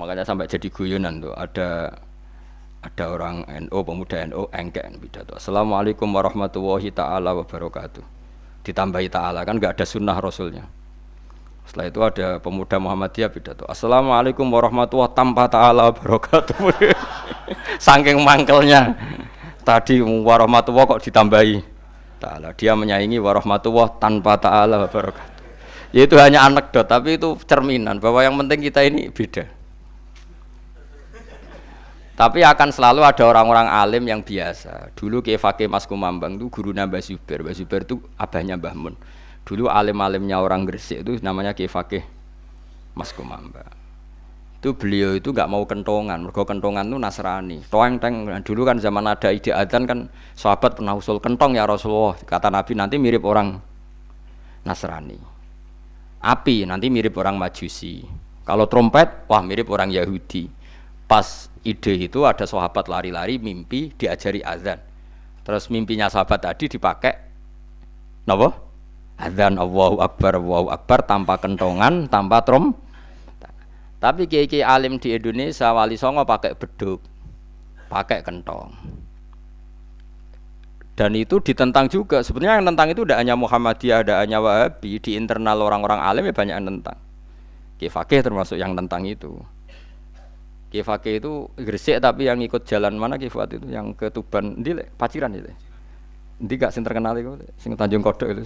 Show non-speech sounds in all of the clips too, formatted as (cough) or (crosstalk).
makanya sampai jadi guyonan tuh ada ada orang NU pemuda NU engkek pidato. Assalamualaikum warahmatullahi taala wabarakatuh. Ditambahi taala kan nggak ada sunnah rasulnya. Setelah itu ada pemuda Muhammadiyah pidato. Assalamualaikum warahmatullahi tanpa taala wabarakatuh. (laughs) Saking mangkelnya. Tadi warahmatullahi kok ditambahi taala. Dia menyaingi warahmatullahi tanpa taala wabarakatuh. Ya itu hanya anekdot tapi itu cerminan bahwa yang penting kita ini beda tapi akan selalu ada orang-orang alim yang biasa. Dulu Kiai Fakih Mas Kumambang itu guru Mbah Zubair. Mbah Zubair itu abahnya Mbah Mun. Dulu alim-alimnya orang Gresik itu namanya Kiai Fakih Mas Kumambang. Itu beliau itu nggak mau kentongan. Mergo kentongan itu Nasrani. Toeng teng dulu kan zaman ada ide adzan kan sahabat pernah usul kentong ya Rasulullah. Kata Nabi nanti mirip orang Nasrani. Api nanti mirip orang Majusi. Kalau trompet, wah mirip orang Yahudi. Pas ide itu ada sahabat lari-lari mimpi diajari azan. Terus mimpinya sahabat tadi dipakai nopo azan Allahu Akbar Allahu Akbar tanpa kentongan tanpa trom. Tapi kiai alim di Indonesia wali songo pakai beduk pakai kentong. Dan itu ditentang juga. Sebenarnya yang tentang itu tidak hanya Muhammadiyah tidak hanya Wahabi. Di internal orang-orang alim ya banyak yang tentang. Kiai Fakih termasuk yang tentang itu Kifake itu Gresik tapi yang ikut jalan mana Kifat itu yang ke Tuban di Paciran itu. Ndi gak sing terkenal itu sing Tanjung Kodok itu.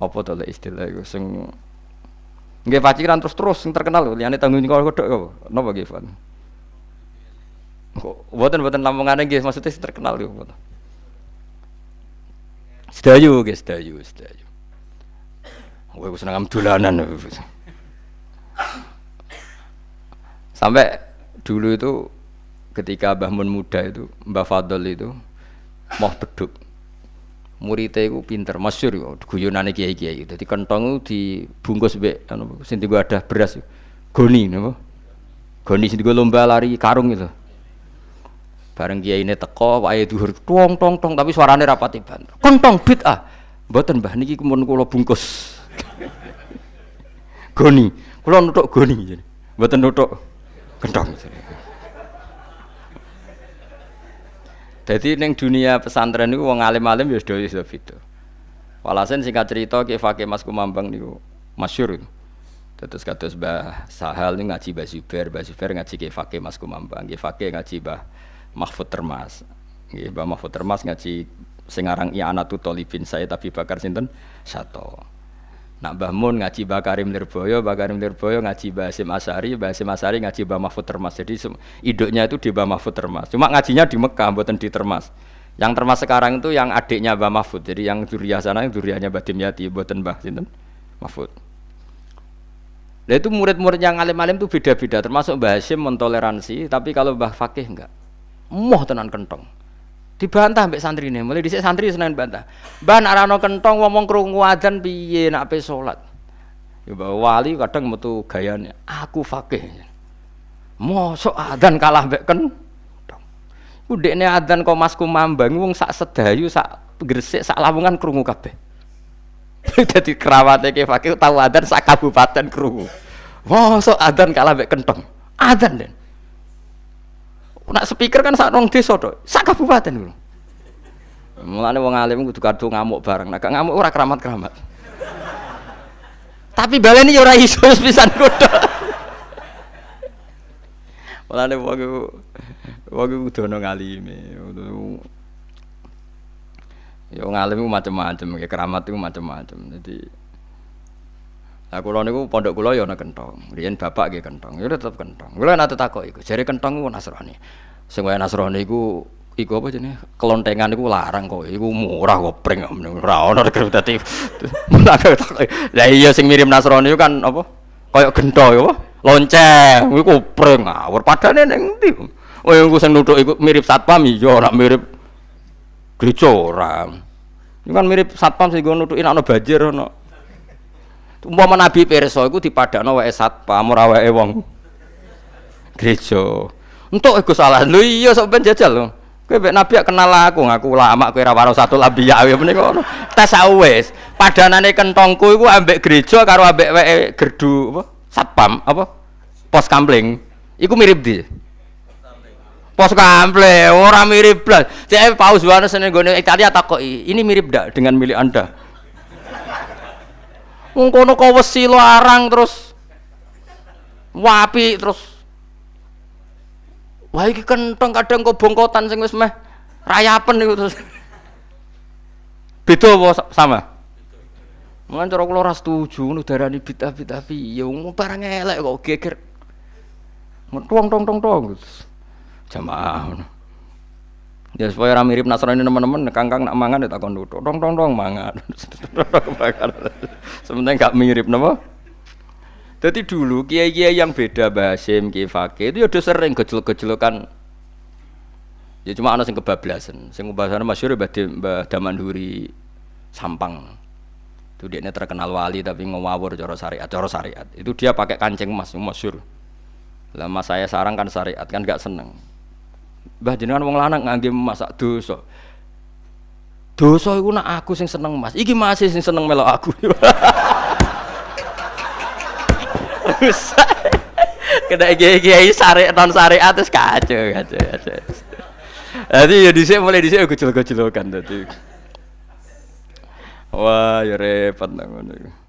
Apa to istilah itu sing Nggih Paciran terus-terus sing terkenal liyane Tanjung Kodok apa? Napa Kifat? Kok mboten-mboten Lampungane nggih maksudnya sing terkenal apa? Sedayu nggih sedayu, sedayu. Kowe seneng dolanan. Sampai dulu itu ketika Mbah Mun muda itu, Mbah Fadl itu mau beduk. Muridnya itu pinter, masyur guyonane kiai-kiai. Jadi kentong itu dibungkus be, anu, sing gua ada beras. Goni, napa? Goni sing lomba lari karung itu. Bareng kiai ini teko, wae duhur tong tong tong, tapi suarane rapati banter. Kentong bit ah, mboten Mbah niki kumpul kula bungkus. (laughs) goni, kula nutuk goni, mboten nutuk Gendong. Jadi neng dunia pesantren itu wong alim-alim ya sudah sudah itu. Walhasil singkat cerita ke Fakih Mas Kumambang niku masyur itu. Terus kados Mbah Sahal ini ngaji Mbah Zubair, Mbah Zubair ngaji ke Fakih Mas Kumambang, ke Fakih ngaji Mbah Mahfud Termas. Mbah Mahfud Termas ngaji sing aran I'anatu Tolibin saya tapi bakar sinten satu. Nak Mbah Mun ngaji Mbah Karim Lirboyo, Mbah Karim Lirboyo ngaji Mbah Hasim Asari, Mbah Hasim Asari ngaji Mbah Mahfud Termas. Jadi iduknya itu di Mbah Mahfud Termas. Cuma ngajinya di Mekah, buatan di Termas. Yang Termas sekarang itu yang adiknya Mbah Mahfud. Jadi yang duriah sana yang duriahnya Mbah Dimyati, buatan Mbah Sinten Mahfud. Nah itu murid-murid yang alim-alim itu beda-beda, termasuk Mbah Hasim mentoleransi, tapi kalau Mbah Fakih enggak. Moh tenan kentong dibantah mbek santri ini mulai dhisik santri senen bantah ban arano kentong ngomong krungu adzan piye nak pe salat ya wali kadang metu gayane aku fakih. Mosok adzan kalah mbek kentong? Udekne adzan kok masku mambang wong sak sedayu sak gresik sak lamongan krungu kabeh. (laughs) Dadi kerawate ke fakih tahu adzan sak kabupaten krungu. Mosok adzan kalah mbek kentong. Adzan den Nak speaker kan sak nong desa to, sak kabupaten lho. Mulane wong alim kudu kado ngamuk bareng. Nek ngamuk ora keramat-keramat. Tapi baleni ya ora iso pisan kudu. Mulane wong iku wong iku kudu ono ngalime. Ya ngalim ku macam-macam, keramat itu macam-macam. Jadi Nah, kula niku pondok kula ya ana kentong. Riyen bapak nggih kentong. Ya tetep kentong. Kula nate takok iku. Jare kentong ku Nasrani. Sing wae Nasrani iku iku apa jenenge? Kelontengan iku larang kok. Iku murah kok pring ora ono dadi. (laughs) Lah iya sing mirip Nasrani kan apa? Kayak gento ya apa? Lonceng. Iku pring ngawur. Padane ning ndi? Oh iku sing nuthuk iku mirip satpam iya ora mirip gereja ora. Ini kan mirip satpam sing nutukin ana banjir ana Umpama Nabi pirsa iku dipadakno wae satpam ora wae wong gereja. Entuk iku salah. Lho iya sok ben jajal lho. Kowe mek Nabi kenal aku, ngaku lama kowe ora waro satu labiya ya menika. Tes wis. Padanane kentongku iku ambek gereja karo ambek wae gerdu apa? Satpam apa? pos kampling iku mirip di pos kampling orang mirip blas cek paus Yohanes ning gone Italia takoki ini mirip ndak dengan milik anda wong kono kok wesi larang terus. Wapi terus. Wah iki kenteng kadang kok bongkotan sing wis meh. Rayapen niku terus. Beda apa sama? Mungkin cara kula ora setuju ngono darani bid'ah-bid'ah piye. Wong barang elek kok geger. Tong tong tong tong. Jamaah. Ya supaya ora mirip Nasrani teman-teman, kangkang nak mangan ya takon nutuk. Tong tong tong mangan. (laughs) Sementara enggak mirip napa? Jadi dulu kiai-kiai yang beda Basim, Kiai Fakih itu ya udah sering gejol-gejolokan Ya cuma ana sing kebablasan. Sing bahasane masyhur Mbah Damanduri Sampang itu dia terkenal wali tapi ngawur cara syariat cara syariat itu dia pakai kancing emas masyur lama saya sarang kan syariat kan gak seneng bah jenengan wong lanang ngangge masak dosa. Dosa itu nak aku sing seneng mas. Iki masih sing seneng melo aku. (laughs) Kena kiai syariat non syariat terus kacau kacau kacau. Jadi ya di sini mulai di sini kecil kecil kan tadi Wah, ya repot nang ngono